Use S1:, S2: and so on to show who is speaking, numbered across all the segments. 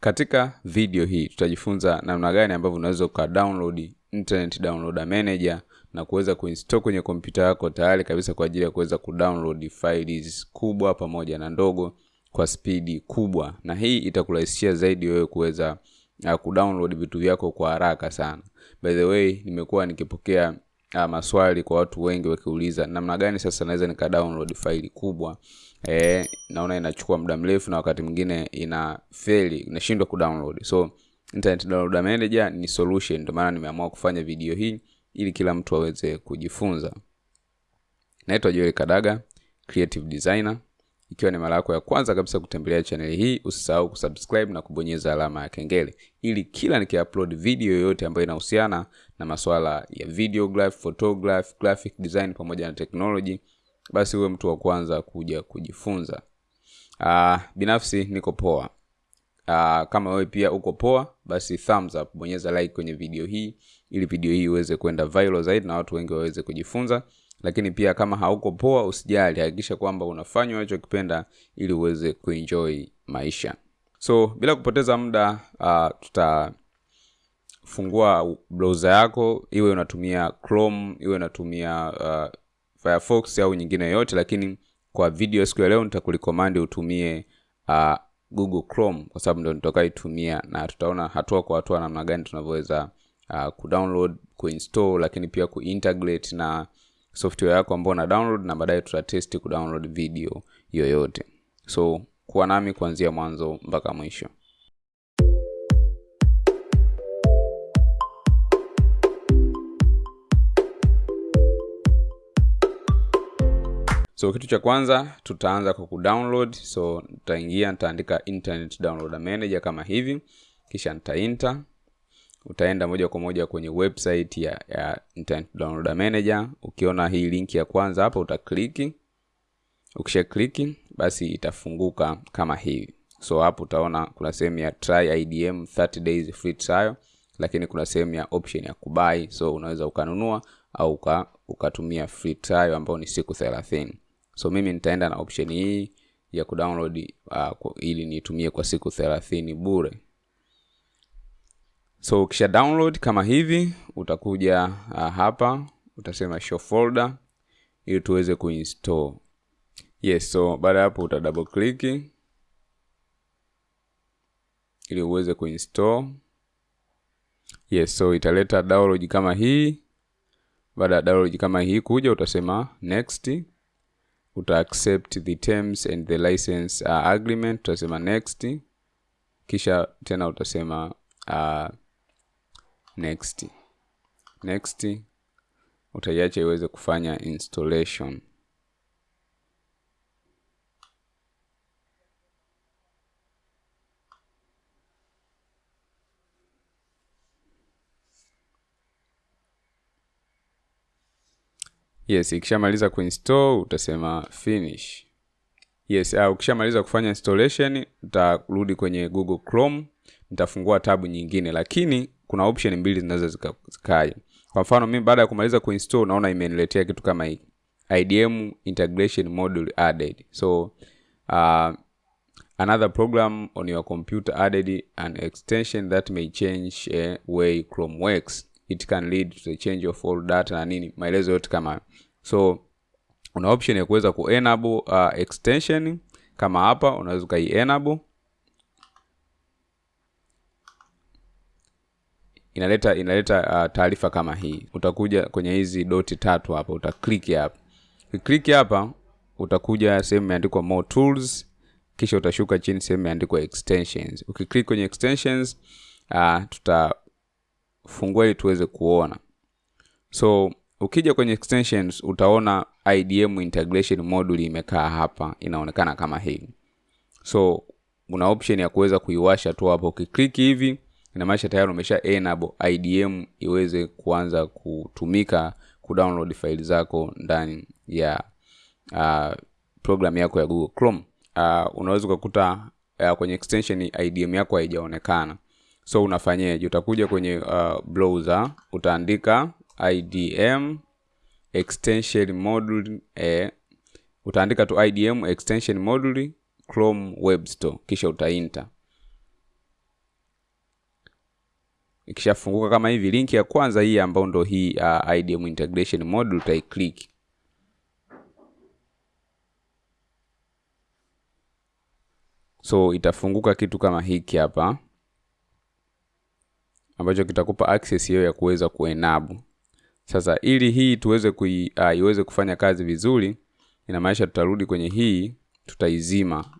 S1: Katika video hii tutajifunza namna gani ambavyo unaweza uka download internet downloader manager na kuweza kuinstall kwenye kompyuta yako tayari kabisa kwa ajili ya kuweza kudownload files kubwa pamoja na ndogo kwa spidi kubwa, na hii itakurahisishia zaidi wewe kuweza uh, kudownload vitu vyako kwa haraka sana. By the way, nimekuwa nikipokea uh, maswali kwa watu wengi wakiuliza namna gani sasa naweza nika download faili kubwa eh, naona inachukua muda mrefu na wakati mwingine ina fail inashindwa kudownload. So internet download manager ni solution, ndio maana nimeamua kufanya video hii ili kila mtu aweze kujifunza. Naitwa Joel Kadaga, creative designer. Ikiwa ni mara yako ya kwanza kabisa kutembelea chaneli hii, usisahau kusubscribe na kubonyeza alama ya kengele ili kila nikiupload video yoyote ambayo inahusiana na masuala ya videograph, photograph, graphic design pamoja na technology, basi uwe mtu wa kwanza kuja kujifunza. Uh, binafsi niko poa. Uh, kama wewe pia uko poa, basi thumbs up, bonyeza like kwenye video hii ili video hii iweze kwenda viral zaidi na watu wengi waweze kujifunza. Lakini pia kama hauko poa, usijali, hakikisha kwamba unafanya unachokipenda ili uweze kuenjoy maisha. So bila kupoteza muda, uh, tutafungua browser yako, iwe unatumia Chrome, iwe unatumia uh, Firefox au nyingine yoyote, lakini kwa video siku ya leo nitakulikomandi utumie uh, Google Chrome kwa sababu ndo nitakaitumia na tutaona hatua kwa hatua namna gani tunavyoweza uh, kudownload, kuinstall lakini pia kuintegrate na software yako ambayo una download na baadaye tutatesti kudownload video yoyote. So kuwa nami kuanzia mwanzo mpaka mwisho. So kitu cha kwanza tutaanza kwa kudownload. So nitaingia, nitaandika internet downloader manager kama hivi, kisha nitainta Utaenda moja kwa moja kwenye website ya, ya internet downloader manager. Ukiona hii link ya kwanza hapa utakliki. Ukisha kliki, basi itafunguka kama hivi. So hapo utaona kuna sehemu ya try IDM 30 days free trial, lakini kuna sehemu ya option ya kubai So unaweza ukanunua au uka, ukatumia free trial ambao ni siku 30. So mimi nitaenda na option hii ya kudownload uh, ili nitumie kwa siku 30 bure. So ukisha download kama hivi, utakuja uh, hapa utasema show folder ili tuweze kuinstall. Yes, so baada ya hapo uta double click ili uweze kuinstall. Yes, so italeta download kama hii. Baada ya download kama hii kuja, utasema next, uta accept the terms and the license uh, agreement, utasema next, kisha tena utasema uh, next next, utaiacha iweze kufanya installation. Yes, ikishamaliza kuinstall utasema finish. Yes, uh, ukishamaliza kufanya installation utarudi kwenye Google Chrome, nitafungua tabu nyingine, lakini kuna option mbili zinaweza zikaja. Kwa mfano mimi baada ya kumaliza kuinstall naona imeniletea kitu kama hiki. IDM integration module added. So uh, another program on your computer added an extension that may change a way Chrome works. It can lead to the change of all data na nini, maelezo yote kama so una option ya kuweza ku enable uh, extension kama hapa unaweza ukai enable inaleta inaleta uh, taarifa kama hii. Utakuja kwenye hizi doti tatu hapa, uta click hapa. Ukiklik hapa utakuja sehemu imeandikwa more tools, kisha utashuka chini sehemu imeandikwa extensions. Ukiklik kwenye extensions uh, tutafungua ili tuweze kuona. So ukija kwenye extensions utaona IDM integration module imekaa hapa, inaonekana kama hii So una option ya kuweza kuiwasha tu hapo, ukiklik hivi inamaanisha tayari umesha enable IDM iweze kuanza kutumika kudownload faili zako ndani ya uh, program yako ya Google Chrome. Uh, unaweza ukakuta uh, kwenye extension IDM yako haijaonekana, so unafanyaje? Utakuja kwenye uh, browser utaandika IDM extension module eh, utaandika tu IDM extension module Chrome Web Store. Kisha utainta ikishafunguka kama hivi linki ya kwanza hii ambayo ndo hii uh, IDM integration module utaiclick so itafunguka kitu kama hiki hapa ambacho kitakupa access hiyo ya kuweza kuenabu sasa ili hii tuweze kui, uh, iweze kufanya kazi vizuri inamaanisha tutarudi kwenye hii tutaizima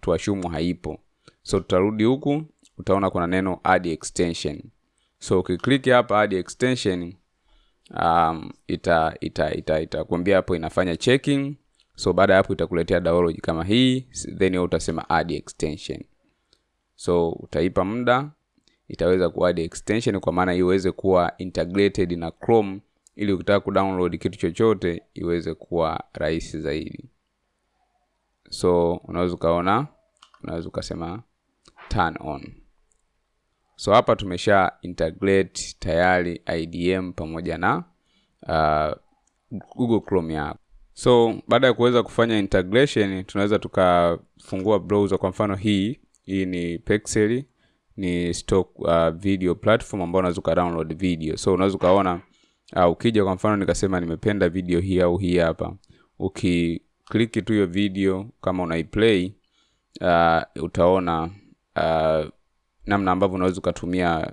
S1: tuashumu haipo. So tutarudi huku utaona kuna neno add extension. So ukiklik hapa add extension um, ita ita ita itakwambia hapo inafanya checking. So baada ya hapo itakuletea download kama hii then utasema add extension. So utaipa muda itaweza kuadd extension kwa maana iweze kuwa integrated na Chrome ili ukitaka kudownload kitu chochote iweze kuwa rahisi zaidi. So unaweza ukaona unaweza ukasema turn on. So hapa tumesha integrate tayari idm pamoja na uh, google chrome yako. So baada ya kuweza kufanya integration tunaweza tukafungua browser. Kwa mfano hii hii ni pexel ni stock uh, video platform ambao unaweza ukadownload video. So unaweza ukaona uh, ukija kwa mfano nikasema nimependa video hii au hii hapa ukikliki tu hiyo video kama unaiplay uh, utaona uh, namna ambavyo unaweza ukatumia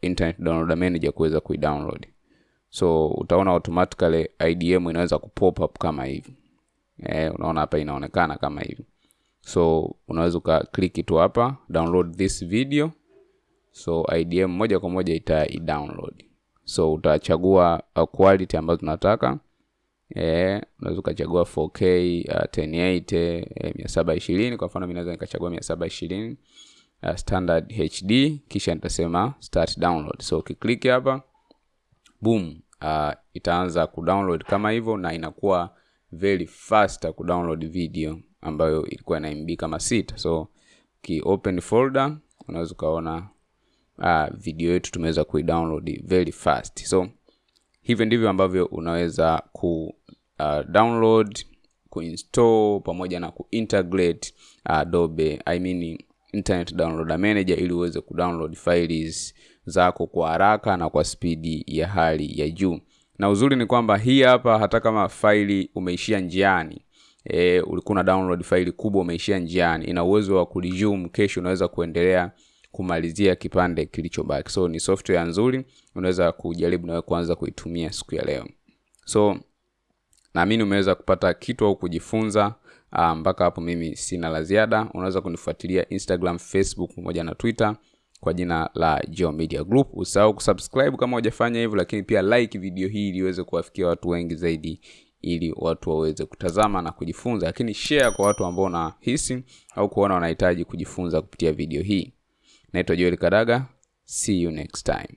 S1: internet download manager kuweza kuidownload. So utaona automatically idm inaweza kupop up kama hivi. Eh, unaona hapa inaonekana kama hivi so unaweza ukakliki tu hapa download this video. So idm moja kwa moja ita download so utachagua uh, quality ambazo tunataka eh, unaweza ukachagua 4k uh, 1080 eh, 720 kwa mfano mimi naweza nikachagua 720 uh, standard hd kisha nitasema start download. So ukiklik hapa boom uh, itaanza kudownload kama hivyo na inakuwa very fast kudownload video ambayo ilikuwa na MB kama sita so ki open folder unaweza ukaona uh, video yetu tumeweza kuidownload very fast. So hivyo ndivyo ambavyo unaweza ku uh, download kuinstall pamoja na kuintegrate uh, Adobe I mean internet downloader manager ili uweze kudownload files zako kwa haraka na kwa spidi ya hali ya juu. Na uzuri ni kwamba hii hapa hata kama faili umeishia njiani e, ulikuwa na download faili kubwa umeishia njiani. Ina uwezo wa kuresume kesho unaweza kuendelea kumalizia kipande kilichobaki. So ni software nzuri unaweza kujaribu nawe kuanza kuitumia siku ya leo. So naamini umeweza kupata kitu au kujifunza mpaka hapo mimi sina la ziada. Unaweza kunifuatilia instagram facebook pamoja na twitter kwa jina la Geo Media Group. Usahau kusubscribe kama hujafanya hivyo, lakini pia like video hii ili iweze kuwafikia watu wengi zaidi, ili watu waweze kutazama na kujifunza, lakini share kwa watu ambao unahisi au kuona wanahitaji kujifunza kupitia video hii. Naitwa Joel Kadaga, see you next time.